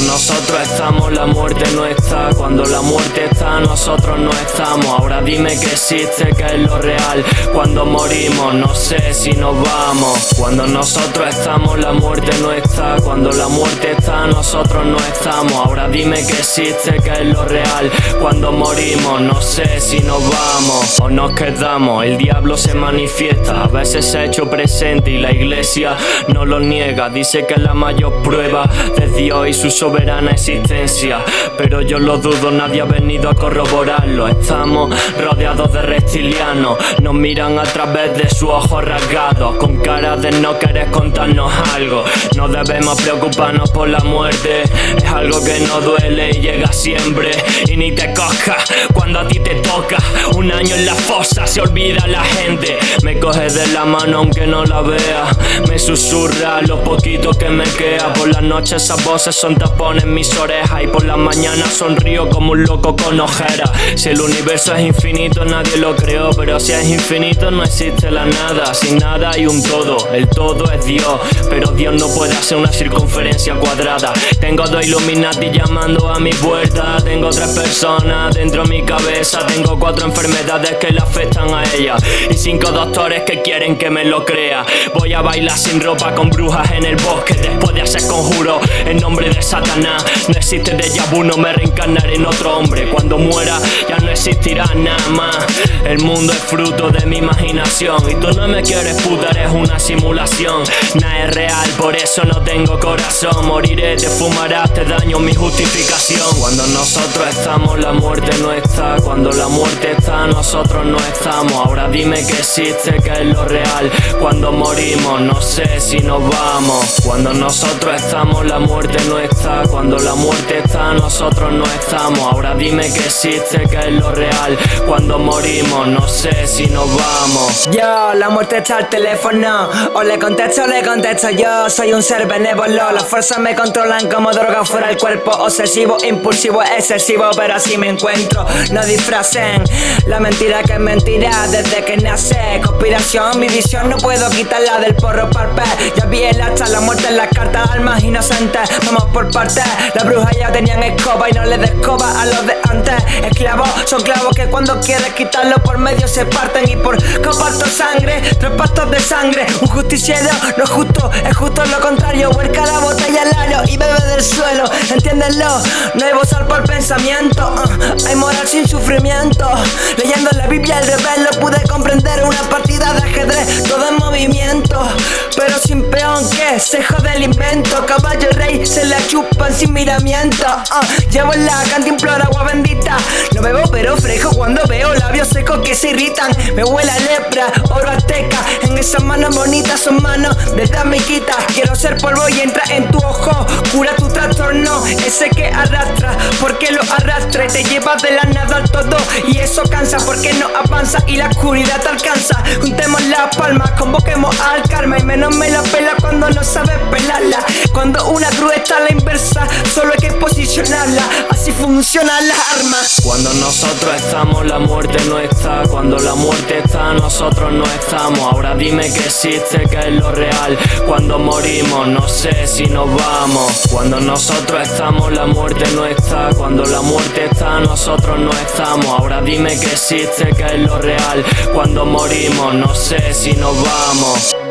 nosotros estamos, la muerte no está. Cuando la muerte está, nosotros no estamos. Ahora dime que existe, que es lo real. Cuando morimos, no sé si nos vamos. Cuando nosotros estamos, la muerte no está. Cuando la muerte está, nosotros no estamos. Ahora dime que existe, que es lo real. Cuando morimos, no sé si nos vamos o nos quedamos. El diablo se manifiesta, a veces se ha hecho presente y la iglesia no lo niega. Dice que es la mayor prueba de Dios y su soberana existencia. Pero yo lo dudo, nadie ha venido a corroborarlo. Estamos rodeados de reptilianos, nos miran a través de sus ojos rasgados, con cara de no querer contarnos algo. No debemos preocuparnos por la muerte, es algo que no duele y llega siempre. Y ni te coja cuando a ti te toca. Un año en la fosa se olvida la gente. Me coge de la mano aunque no la vea. Me susurra lo poquito que me queda. Por las noches esas voces son tapones en mis orejas. Y por las mañanas sonrío como un loco con ojeras. Si el universo es infinito, nadie lo creó. Pero si es infinito, no existe la nada. Sin nada hay un todo. El todo es Dios. Pero Dios no puede hacer una circunferencia cuadrada. Tengo dos Illuminati llamando a mi puerta. Tengo tres personas dentro de mi cabeza. Tengo cuatro enfermedades que le afectan a ella. Y cinco doctores que quieren que me lo crea. Voy a bailar sin ropa con brujas en el bosque. Después de hacer conjuro en nombre de Satanás. No existe de vu, no me reencarnaré en otro hombre. Cuando muera ya no existirá nada más. El mundo es fruto de mi imaginación. Y tú no me quieres puta, es una simulación. Nada es real, por eso no tengo corazón. Moriré, te fumarás, te daño mi justificación. Cuando nosotros estamos, la muerte no está. Cuando la muerte está, nosotros no estamos. Ahora dime que existe, que es lo real. Cuando morimos, no sé si nos vamos. Cuando nosotros estamos, la muerte no está. Cuando la muerte está, nosotros no estamos. Ahora dime que existe, que es lo real. Cuando morimos, no sé si nos vamos. Yo, la muerte está al teléfono. O le contesto o le contesto yo. Soy un ser benévolo. Las fuerzas me controlan como droga fuera el cuerpo. Obsesivo, impulsivo, excesivo. Pero así me encuentro. No disfracen la mentira que es mentira desde que nace. Conspiración, mi visión no puedo quitarla del porro parpe. Ya vi el hacha, la muerte en las cartas, almas inocentes. Vamos por Las brujas ya tenían escoba y no les escoba a los de antes. Esclavos son clavos que cuando quieres quitarlo por medio se parten y por comparto sangre, tres pastos de sangre. Un justiciero no es justo, es justo lo contrario. Huerca la botella al aro y bebe del suelo. Entiéndelo, no hay bozal por pensamiento. uh, hay moral sin sufrimiento. Leyendo la Biblia al revés lo pude comprender. Una partida chupan sin miramiento. uh, llevo la cantimplora agua bendita. No bebo pero frejo cuando veo labios secos que se irritan. Me huele a lepra, oro azteca. En esas manos bonitas son manos de damiquita. Quiero ser polvo y entra en tu ojo. Cura tu trastorno, ese que arrastra. Porque lo arrastra te lleva de la nada al todo. Y eso cansa porque no avanza y la oscuridad te alcanza. Juntemos las palmas, convoquemos al karma. Y menos me la pela cuando no sabes pelarla. Cuando una cruz está la Así funcionan las armas. Cuando nosotros estamos, la muerte no está. Cuando la muerte está, nosotros no estamos. Ahora dime que existe, que es lo real. Cuando morimos, no sé si nos vamos. Cuando nosotros estamos, la muerte no está. Cuando la muerte está, nosotros no estamos. Ahora dime que existe, que es lo real. Cuando morimos, no sé si nos vamos.